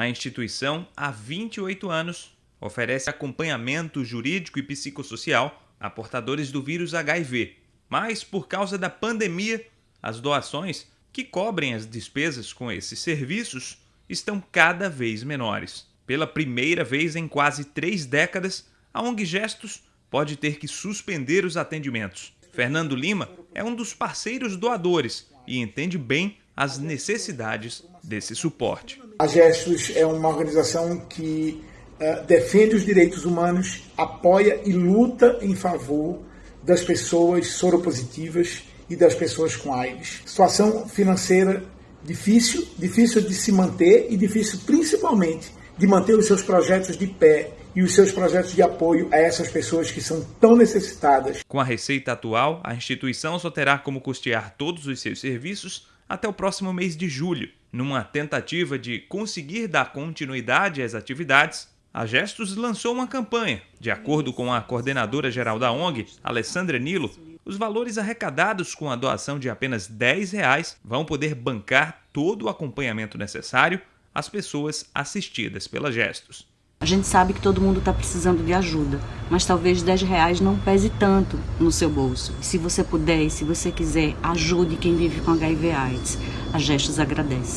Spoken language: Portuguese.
A instituição, há 28 anos, oferece acompanhamento jurídico e psicossocial a portadores do vírus HIV. Mas, por causa da pandemia, as doações que cobrem as despesas com esses serviços estão cada vez menores. Pela primeira vez em quase três décadas, a ONG Gestos pode ter que suspender os atendimentos. Fernando Lima é um dos parceiros doadores e entende bem as necessidades desse suporte. A Gestos é uma organização que uh, defende os direitos humanos, apoia e luta em favor das pessoas soropositivas e das pessoas com AIDS. Situação financeira difícil, difícil de se manter e difícil principalmente de manter os seus projetos de pé e os seus projetos de apoio a essas pessoas que são tão necessitadas. Com a receita atual, a instituição só terá como custear todos os seus serviços até o próximo mês de julho. Numa tentativa de conseguir dar continuidade às atividades, a Gestos lançou uma campanha. De acordo com a coordenadora geral da ONG, Alessandra Nilo, os valores arrecadados com a doação de apenas 10 reais vão poder bancar todo o acompanhamento necessário às pessoas assistidas pela Gestos. A gente sabe que todo mundo está precisando de ajuda, mas talvez 10 reais não pese tanto no seu bolso. Se você puder e se você quiser, ajude quem vive com HIV AIDS. A Gestos agradece.